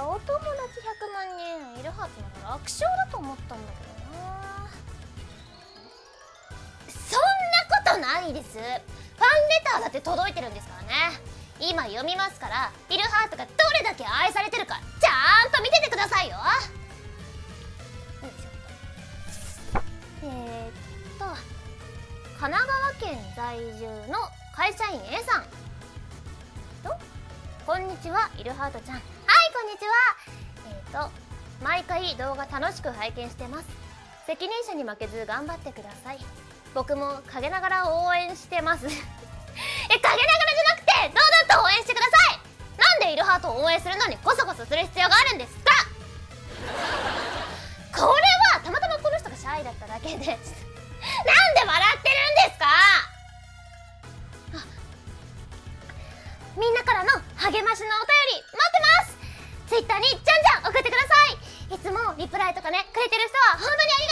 お友達100万人いるはずなら楽勝だと思ったんだけどな。そんなことないです。ファンレターだって届いてるんですからね。今読みますからイルハートがどれだけ愛されてるかちゃんと見ててくださいよ。よいしょえー、っと神奈川県在住の会社員 A さん。こんにちはイルハートちゃん。こんにちは。えー、っと毎回動画楽しく拝見してます。責任者に負けず頑張ってください。僕も陰ながら応援してます。え陰ながらじゃなくて堂々と応援してください。なんでイルハートを応援するのにコソコソする必要があるんですか。これはたまたまこの人がシャイだっただけでなんで笑ってるんですか。みんなからの励ましのお便り待ってます。ねくれてる人は本当にありがとう。